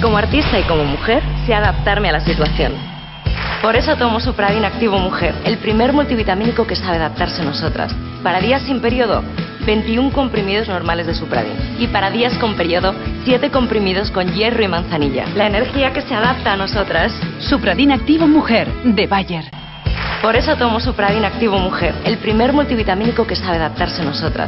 Como artista y como mujer, sé adaptarme a la situación. Por eso tomo Supradin Activo Mujer, el primer multivitamínico que sabe adaptarse a nosotras. Para días sin periodo, 21 comprimidos normales de Supradin. Y para días con periodo, 7 comprimidos con hierro y manzanilla. La energía que se adapta a nosotras. Supradin Activo Mujer, de Bayer. Por eso tomo Supradin Activo Mujer, el primer multivitamínico que sabe adaptarse a nosotras.